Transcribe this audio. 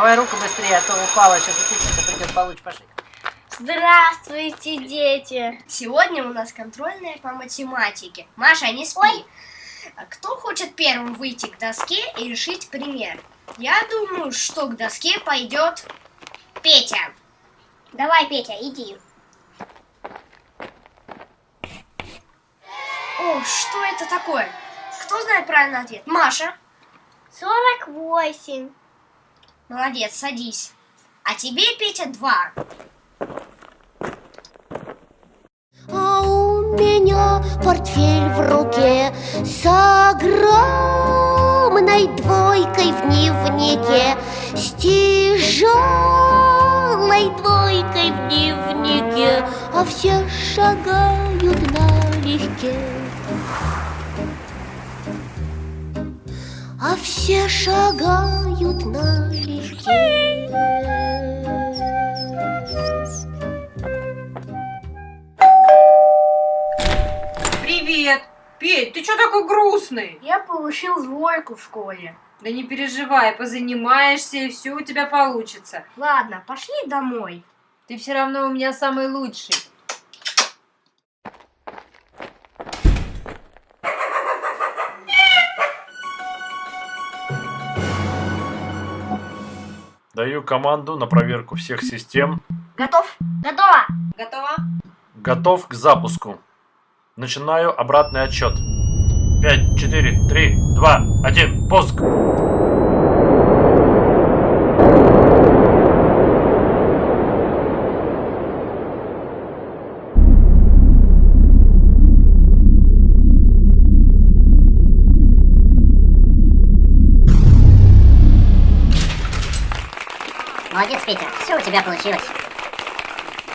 Давай руку быстрее, а то упала, сейчас учительница придет, получишь по шее. Здравствуйте, дети. Сегодня у нас контрольная по математике. Маша, не спи. Кто хочет первым выйти к доске и решить пример? Я думаю, что к доске пойдет Петя. Давай, Петя, иди. О, что это такое? Кто знает правильный ответ? Маша. 48. Молодец, садись. А тебе, Петя, два. А у меня портфель в руке С огромной двойкой в дневнике С тяжелой двойкой в дневнике А все шагают налегке А все шагают Привет! Петь, ты что такой грустный? Я получил двойку в школе. Да не переживай, позанимаешься и все у тебя получится. Ладно, пошли домой. Ты все равно у меня самый лучший. Даю команду на проверку всех систем. Готов? Готово. Готова? Готов к запуску. Начинаю обратный отсчет. 5, 4, 3, 2, 1, пуск! Молодец, Петя, все у тебя получилось.